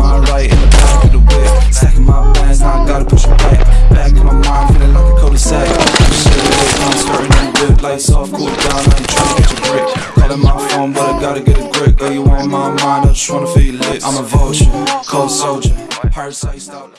Your mind right in the back of the whip. Stacking my bands, now I gotta push it back. Back in my mind, feeling like a cul-de-sac. Shit, I'm starting to dip. Lights off, cool down, I ain't trying to get your brick. Calling my phone, but I gotta get a grip. Girl, you on my mind, I just wanna feel you lit. I'm a vulture, cold soldier. Iced out.